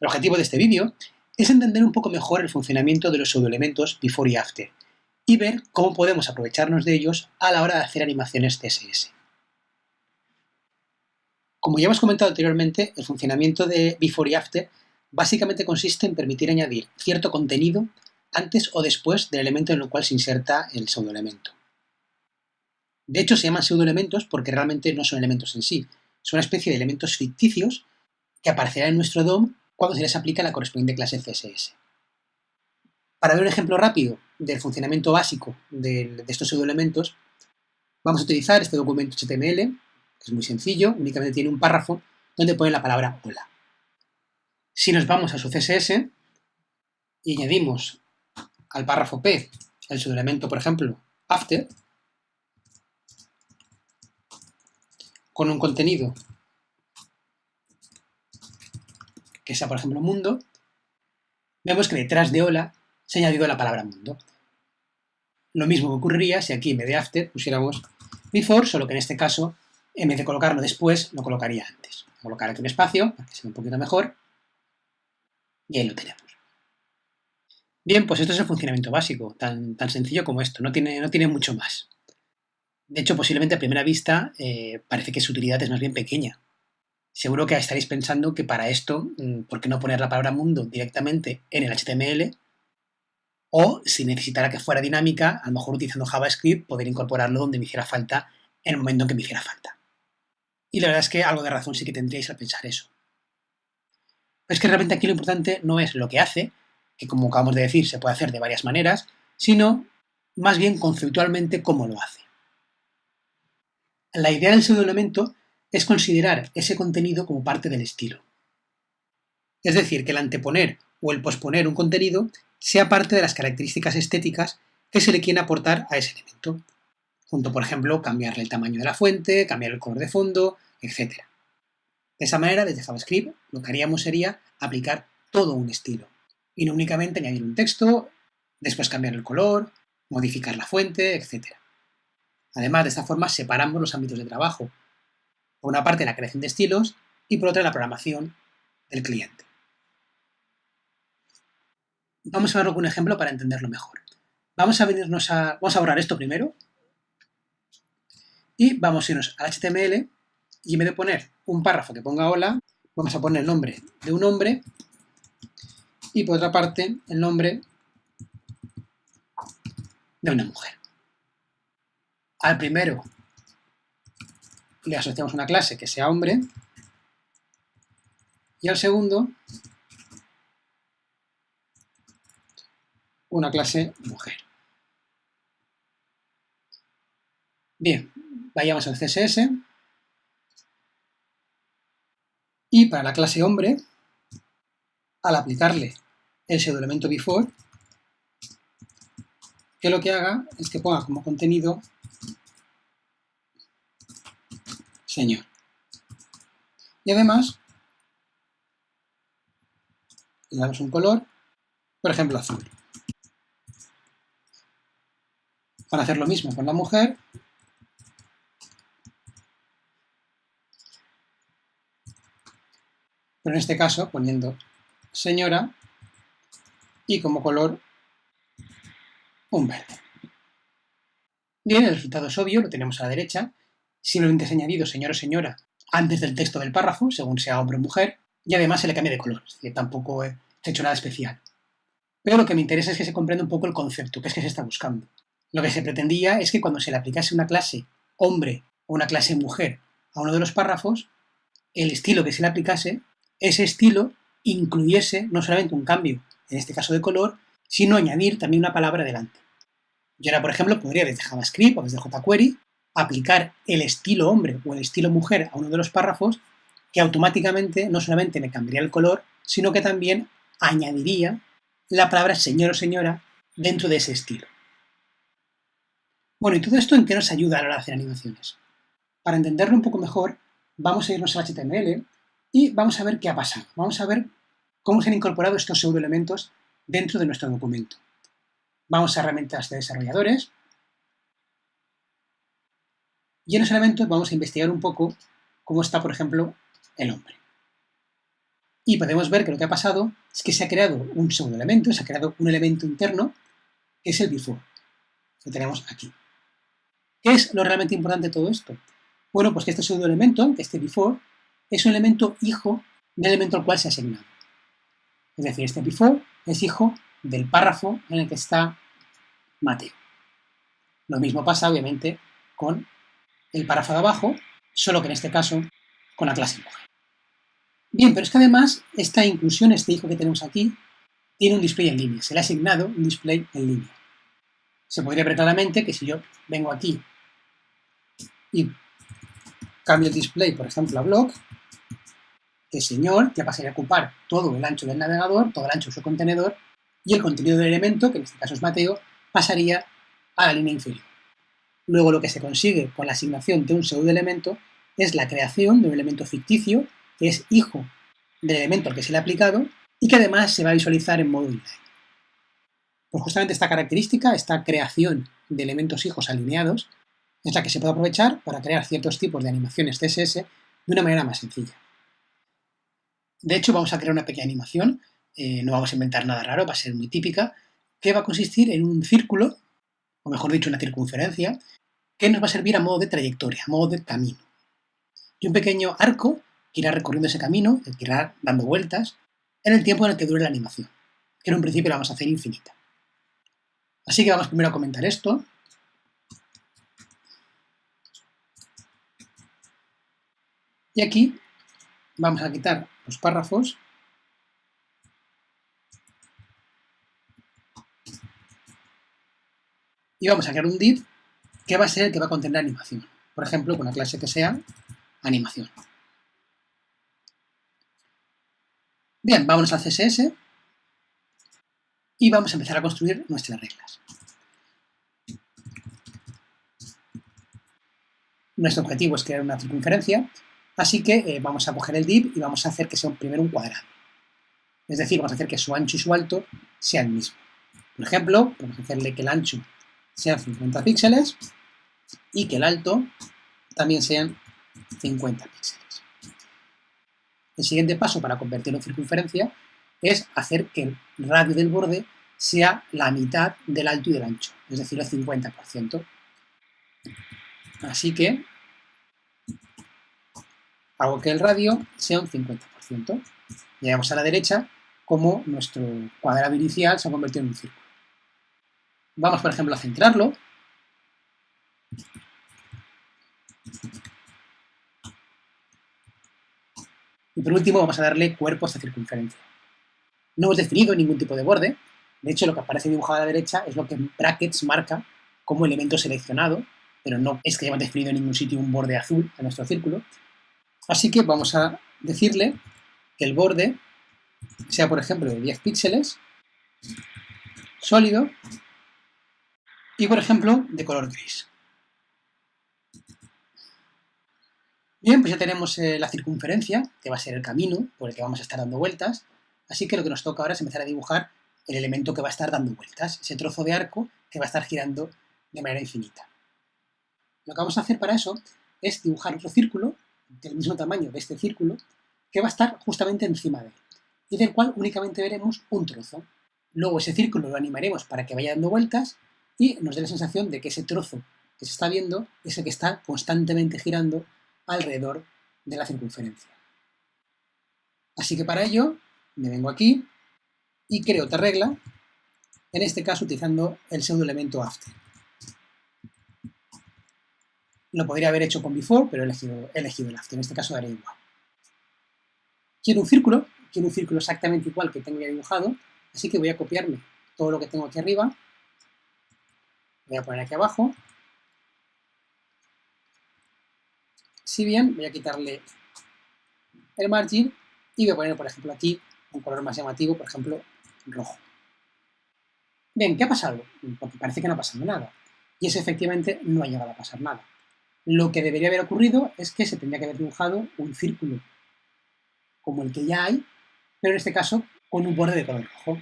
El objetivo de este vídeo es entender un poco mejor el funcionamiento de los pseudoelementos before y after y ver cómo podemos aprovecharnos de ellos a la hora de hacer animaciones CSS. Como ya hemos comentado anteriormente, el funcionamiento de before y after básicamente consiste en permitir añadir cierto contenido antes o después del elemento en el cual se inserta el pseudoelemento. De hecho, se llaman pseudoelementos porque realmente no son elementos en sí, son una especie de elementos ficticios que aparecerán en nuestro DOM cuando se les aplica la correspondiente clase CSS. Para ver un ejemplo rápido del funcionamiento básico de, estos pseudoelementos, vamos a utilizar este documento HTML, que es muy sencillo, únicamente tiene un párrafo donde pone la palabra hola. Si nos vamos a su CSS y añadimos al párrafo P el pseudoelemento, por ejemplo, after, con un contenido que sea, por ejemplo, mundo, vemos que detrás de hola se ha añadido la palabra mundo. Lo mismo que ocurriría si aquí en vez de after pusiéramos before, solo que en este caso, en vez de colocarlo después, lo colocaría antes. Voy a colocar aquí un espacio para que se vea un poquito mejor. Y ahí lo tenemos. Bien, pues esto es el funcionamiento básico, tan, tan sencillo como esto, no tiene, no tiene mucho más. De hecho, posiblemente a primera vista eh, parece que su utilidad es más bien pequeña, Seguro que estaréis pensando que para esto, mm, ¿por qué no poner la palabra mundo directamente en el HTML? O, si necesitara que fuera dinámica, a lo mejor utilizando JavaScript, poder incorporarlo donde me hiciera falta en el momento en que me hiciera falta. Y la verdad es que algo de razón sí que tendríais al pensar eso. es que realmente aquí lo importante no es lo que hace, que como acabamos de decir se puede hacer de varias maneras, sino más bien conceptualmente cómo lo hace. La idea del pseudoelemento es considerar ese contenido como parte del estilo. Es decir, que el anteponer o el posponer un contenido sea parte de las características estéticas que se le quieren aportar a ese elemento. Junto, por ejemplo, cambiarle el tamaño de la fuente, cambiar el color de fondo, etc. De esa manera, desde JavaScript, lo que haríamos sería aplicar todo un estilo, y no únicamente añadir un texto, después cambiar el color, modificar la fuente, etc. Además, de esta forma separamos los ámbitos de trabajo, por una parte la creación de estilos y por otra la programación del cliente. Vamos a verlo con un ejemplo para entenderlo mejor. Vamos a venirnos a, vamos a borrar esto primero y vamos a irnos al HTML y en vez de poner un párrafo que ponga hola, vamos a poner el nombre de un hombre y por otra parte el nombre de una mujer. Al primero le asociamos una clase que sea hombre y al segundo una clase mujer. Bien, vayamos al CSS y para la clase hombre, al aplicarle el pseudoelemento before, que lo que haga es que ponga como contenido señor. Y además, le damos un color, por ejemplo azul. Para hacer lo mismo con la mujer, pero en este caso poniendo señora y como color un verde. Bien, el resultado es obvio, lo tenemos a la derecha, simplemente ha añadido señor o señora antes del texto del párrafo, según sea hombre o mujer, y además se le cambia de color, es decir, tampoco he hecho nada especial. Pero lo que me interesa es que se comprenda un poco el concepto, que es que se está buscando. Lo que se pretendía es que cuando se le aplicase una clase hombre o una clase mujer a uno de los párrafos, el estilo que se le aplicase, ese estilo incluyese no solamente un cambio, en este caso de color, sino añadir también una palabra delante. Yo ahora, por ejemplo, podría desde JavaScript o desde jQuery aplicar el estilo hombre o el estilo mujer a uno de los párrafos que automáticamente no solamente me cambiaría el color, sino que también añadiría la palabra señor o señora dentro de ese estilo. Bueno, ¿y todo esto en qué nos ayuda a la hora de hacer animaciones? Para entenderlo un poco mejor, vamos a irnos al HTML y vamos a ver qué ha pasado. Vamos a ver cómo se han incorporado estos pseudoelementos dentro de nuestro documento. Vamos a herramientas de desarrolladores y en ese elemento vamos a investigar un poco cómo está, por ejemplo, el hombre. Y podemos ver que lo que ha pasado es que se ha creado un segundo elemento, se ha creado un elemento interno, que es el before, que tenemos aquí. ¿Qué es lo realmente importante de todo esto? Bueno, pues que este segundo elemento, este before, es un elemento hijo del elemento al cual se ha asignado. Es decir, este before es hijo del párrafo en el que está Mateo. Lo mismo pasa, obviamente, con el párrafo de abajo, solo que en este caso con la clase mujer. Bien, pero es que además esta inclusión, este hijo que tenemos aquí, tiene un display en línea. Se le ha asignado un display en línea. Se podría ver claramente que si yo vengo aquí y cambio el display, por ejemplo, a blog, el señor ya pasaría a ocupar todo el ancho del navegador, todo el ancho de su contenedor, y el contenido del elemento, que en este caso es Mateo, pasaría a la línea inferior. Luego lo que se consigue con la asignación de un pseudo elemento es la creación de un elemento ficticio que es hijo del elemento al que se le ha aplicado y que además se va a visualizar en modo inline. Pues justamente esta característica, esta creación de elementos hijos alineados, es la que se puede aprovechar para crear ciertos tipos de animaciones CSS de una manera más sencilla. De hecho, vamos a crear una pequeña animación, eh, no vamos a inventar nada raro, va a ser muy típica, que va a consistir en un círculo, o mejor dicho, una circunferencia, que nos va a servir a modo de trayectoria, a modo de camino. Y un pequeño arco que irá recorriendo ese camino, que irá dando vueltas, en el tiempo en el que dure la animación, que en un principio la vamos a hacer infinita. Así que vamos primero a comentar esto. Y aquí vamos a quitar los párrafos y vamos a crear un div que va a ser el que va a contener animación. Por ejemplo, con una clase que sea animación. Bien, vámonos al CSS y vamos a empezar a construir nuestras reglas. Nuestro objetivo es crear una circunferencia, así que eh, vamos a coger el div y vamos a hacer que sea primero un cuadrado. Es decir, vamos a hacer que su ancho y su alto sean el mismo. Por ejemplo, vamos a hacerle que el ancho sea 50 píxeles y que el alto también sean 50 píxeles. El siguiente paso para convertirlo en circunferencia es hacer que el radio del borde sea la mitad del alto y del ancho, es decir, el 50%. Así que hago que el radio sea un 50%. Y vemos a la derecha como nuestro cuadrado inicial se ha convertido en un círculo. Vamos, por ejemplo, a centrarlo. Y por último vamos a darle cuerpo a esta circunferencia. No hemos definido ningún tipo de borde. De hecho, lo que aparece dibujado a la derecha es lo que en brackets marca como elemento seleccionado, pero no es que hayamos definido en ningún sitio un borde azul en nuestro círculo. Así que vamos a decirle que el borde sea, por ejemplo, de 10 píxeles, sólido, y, por ejemplo, de color gris. Bien, pues ya tenemos eh, la circunferencia, que va a ser el camino por el que vamos a estar dando vueltas, así que lo que nos toca ahora es empezar a dibujar el elemento que va a estar dando vueltas, ese trozo de arco que va a estar girando de manera infinita. Lo que vamos a hacer para eso es dibujar otro círculo del mismo tamaño de este círculo que va a estar justamente encima de él y del cual únicamente veremos un trozo. Luego ese círculo lo animaremos para que vaya dando vueltas y nos dé la sensación de que ese trozo que se está viendo es el que está constantemente girando alrededor de la circunferencia. Así que para ello me vengo aquí y creo otra regla, en este caso utilizando el pseudo elemento after. Lo podría haber hecho con before, pero he elegido, he elegido el after, en este caso daré igual. Quiero un círculo, quiero un círculo exactamente igual que tengo ya dibujado, así que voy a copiarme todo lo que tengo aquí arriba voy a poner aquí abajo. Si bien, voy a quitarle el margin y voy a poner, por ejemplo, aquí un color más llamativo, por ejemplo, rojo. Bien, ¿qué ha pasado? Porque parece que no ha pasado nada. Y es efectivamente no ha llegado a pasar nada. Lo que debería haber ocurrido es que se tendría que haber dibujado un círculo como el que ya hay, pero en este caso con un borde de color rojo.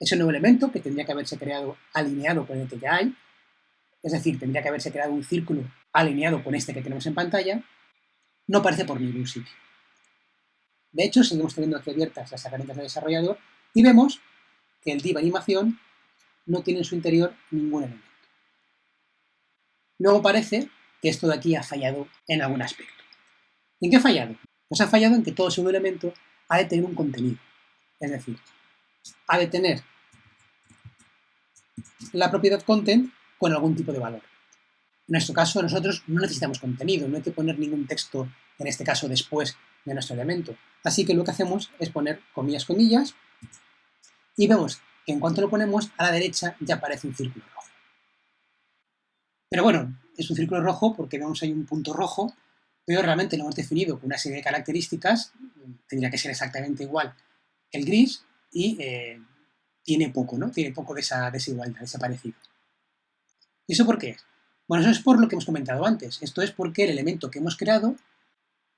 Es un nuevo elemento que tendría que haberse creado alineado con el que ya hay, es decir, tendría que haberse creado un círculo alineado con este que tenemos en pantalla, no aparece por ningún sitio. De hecho, seguimos teniendo aquí abiertas las herramientas de desarrollador y vemos que el div animación no tiene en su interior ningún elemento. Luego parece que esto de aquí ha fallado en algún aspecto. ¿En qué ha fallado? Pues ha fallado en que todo segundo elemento ha de tener un contenido. Es decir, ha de tener la propiedad content con algún tipo de valor. En nuestro caso, nosotros no necesitamos contenido, no hay que poner ningún texto, en este caso después de nuestro elemento. Así que lo que hacemos es poner comillas, comillas, y vemos que en cuanto lo ponemos, a la derecha ya aparece un círculo rojo. Pero bueno, es un círculo rojo porque vemos ahí un punto rojo, pero realmente lo hemos definido con una serie de características, tendría que ser exactamente igual el gris, y eh, tiene poco, ¿no? Tiene poco de esa desigualdad, de ese parecido. ¿Y eso por qué Bueno, eso es por lo que hemos comentado antes. Esto es porque el elemento que hemos creado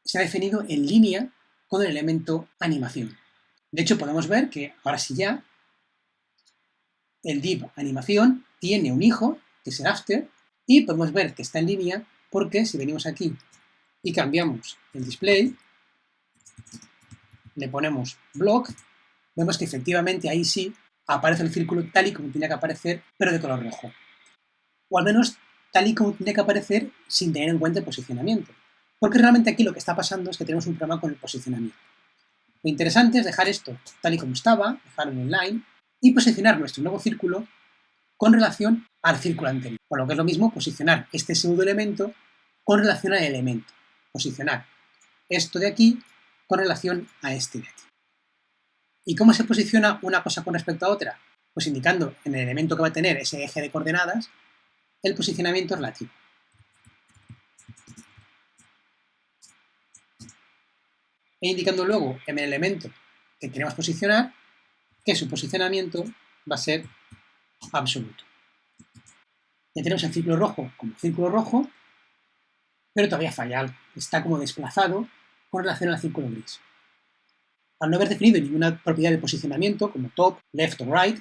se ha definido en línea con el elemento animación. De hecho, podemos ver que ahora sí ya el div animación tiene un hijo, que es el after, y podemos ver que está en línea porque si venimos aquí y cambiamos el display, le ponemos block, vemos que efectivamente ahí sí aparece el círculo tal y como tiene que aparecer, pero de color rojo. O al menos tal y como tiene que aparecer sin tener en cuenta el posicionamiento. Porque realmente aquí lo que está pasando es que tenemos un problema con el posicionamiento. Lo interesante es dejar esto tal y como estaba, dejarlo en line, y posicionar nuestro nuevo círculo con relación al círculo anterior. Por lo que es lo mismo posicionar este segundo elemento con relación al elemento. Posicionar esto de aquí con relación a este de aquí. ¿Y cómo se posiciona una cosa con respecto a otra? Pues indicando en el elemento que va a tener ese eje de coordenadas el posicionamiento relativo. E indicando luego en el elemento que queremos posicionar que su posicionamiento va a ser absoluto. Ya tenemos el círculo rojo como círculo rojo, pero todavía falla algo. Está como desplazado con relación al círculo gris. Al no haber definido ninguna propiedad de posicionamiento, como top, left o right,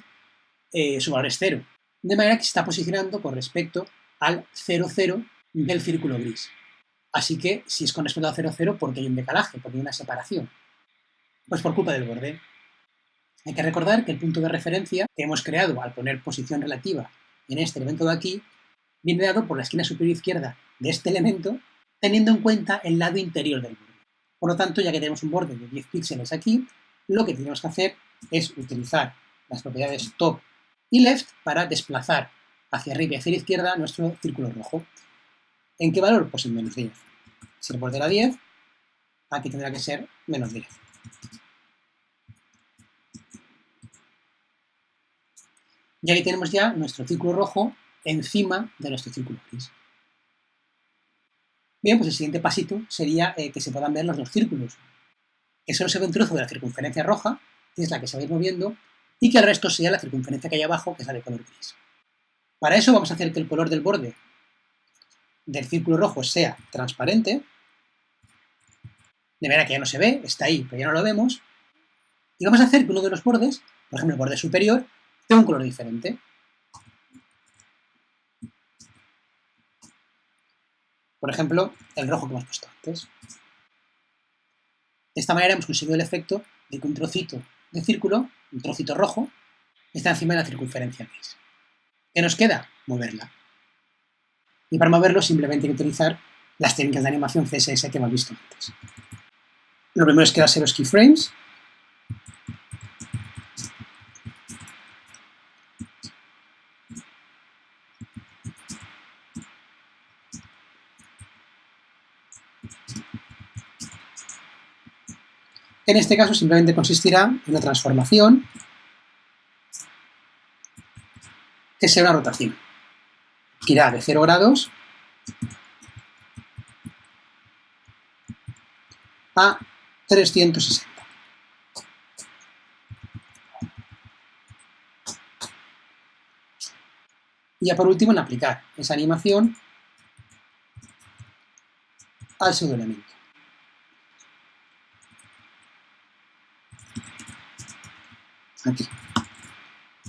eh, su valor es cero. De manera que se está posicionando con respecto al 0, 0 del círculo gris. Así que, si es con respecto al 0, 0, porque hay un decalaje, porque hay una separación. Pues por culpa del borde. Hay que recordar que el punto de referencia que hemos creado al poner posición relativa en este elemento de aquí viene dado por la esquina superior izquierda de este elemento, teniendo en cuenta el lado interior del borde. Por lo tanto, ya que tenemos un borde de 10 píxeles aquí, lo que tenemos que hacer es utilizar las propiedades top y left para desplazar hacia arriba y hacia la izquierda nuestro círculo rojo. ¿En qué valor? Pues en menos 10. Si el borde era 10, aquí tendrá que ser menos 10. Y aquí tenemos ya nuestro círculo rojo encima de nuestro círculo gris. Bien, pues el siguiente pasito sería eh, que se puedan ver los dos círculos. Que solo se ve un trozo de la circunferencia roja, que es la que se va a ir moviendo, y que el resto sea la circunferencia que hay abajo, que es la de color gris. Para eso vamos a hacer que el color del borde del círculo rojo sea transparente, de manera que ya no se ve, está ahí, pero ya no lo vemos, y vamos a hacer que uno de los bordes, por ejemplo el borde superior, tenga un color diferente. Por ejemplo, el rojo que hemos puesto antes. De esta manera hemos conseguido el efecto de que un trocito de círculo, un trocito rojo, está encima de la circunferencia gris. ¿Qué nos queda? Moverla. Y para moverlo simplemente hay que utilizar las técnicas de animación CSS que hemos visto antes. Lo primero es crearse los keyframes, En este caso simplemente consistirá en una transformación que sea una rotación, que irá de 0 grados a 360. Y ya por último en aplicar esa animación al segundo aquí.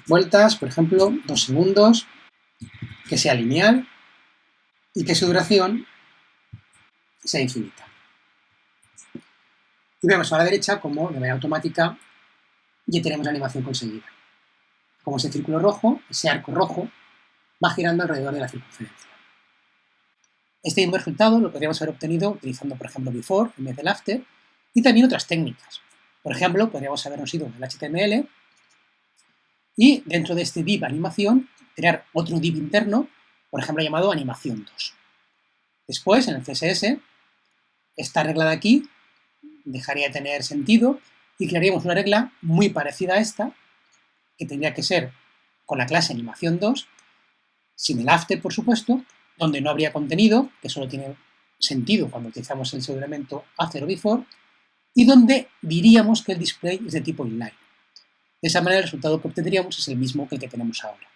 Vueltas, por ejemplo, dos segundos, que sea lineal y que su duración sea infinita. Y vemos a la derecha como de manera automática ya tenemos la animación conseguida. Como ese círculo rojo, ese arco rojo, va girando alrededor de la circunferencia. Este mismo resultado lo podríamos haber obtenido utilizando, por ejemplo, before en vez del after, y también otras técnicas. Por ejemplo, podríamos habernos ido el HTML y dentro de este div animación crear otro div interno, por ejemplo, llamado animación 2. Después, en el CSS, esta regla de aquí dejaría de tener sentido y crearíamos una regla muy parecida a esta, que tendría que ser con la clase animación 2, sin el after, por supuesto, donde no habría contenido, que solo tiene sentido cuando utilizamos el pseudoelemento after o before, y donde diríamos que el display es de tipo inline. De esa manera el resultado que obtendríamos es el mismo que el que tenemos ahora.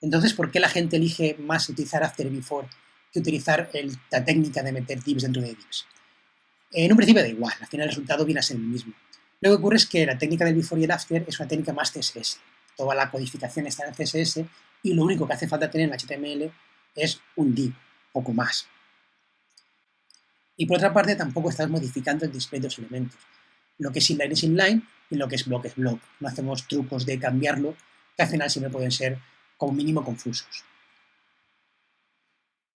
Entonces, ¿por qué la gente elige más utilizar after y before que utilizar la técnica de meter divs dentro de divs? En un principio da igual, al final el resultado viene a ser el mismo. Lo que ocurre es que la técnica del before y el after es una técnica más CSS. Toda la codificación está en CSS y lo único que hace falta tener en HTML es un div, poco más. Y por otra parte, tampoco estás modificando el display de los elementos. Lo que es inline es inline y lo que es block es block. No hacemos trucos de cambiarlo, que al final siempre pueden ser como mínimo confusos.